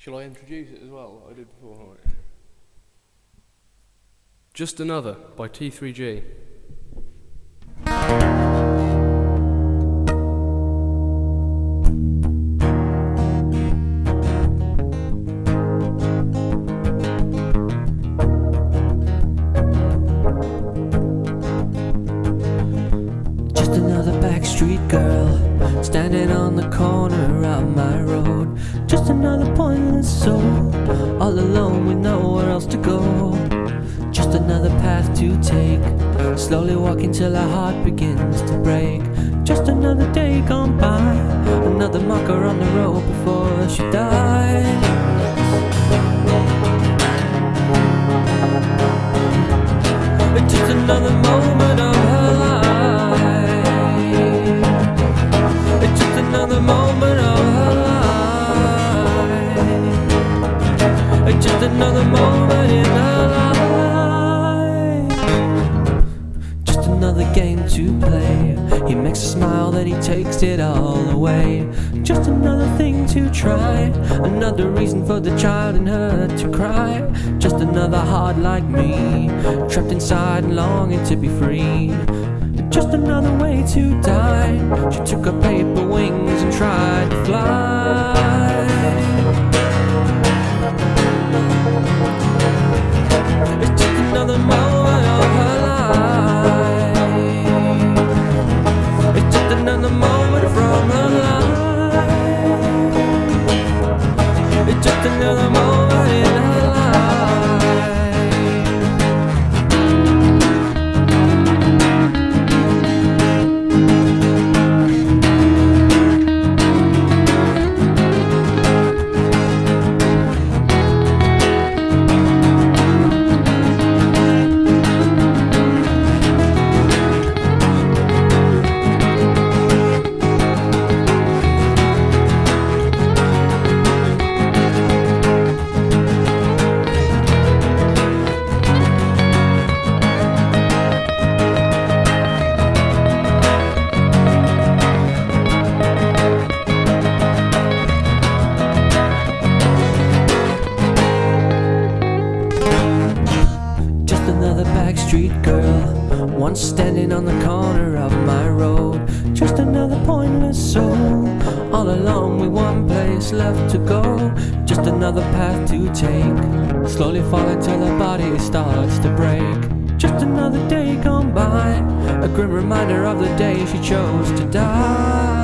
Shall I introduce it as well, I did before? Right. Just Another by T3G. Backstreet girl standing on the corner of my road. Just another pointless soul, all alone with nowhere else to go. Just another path to take, slowly walking till her heart begins to break. Just another day gone by, another marker on the road before she died. Just another Just another moment in her life. Just another game to play. He makes a smile, then he takes it all away. Just another thing to try. Another reason for the child in her to cry. Just another heart like me, trapped inside and longing to be free. Just another way to die. She took her paper wings and tried to fly. Girl, once standing on the corner of my road. Just another pointless soul, all alone with one place left to go. Just another path to take, slowly falling till her body starts to break. Just another day gone by, a grim reminder of the day she chose to die.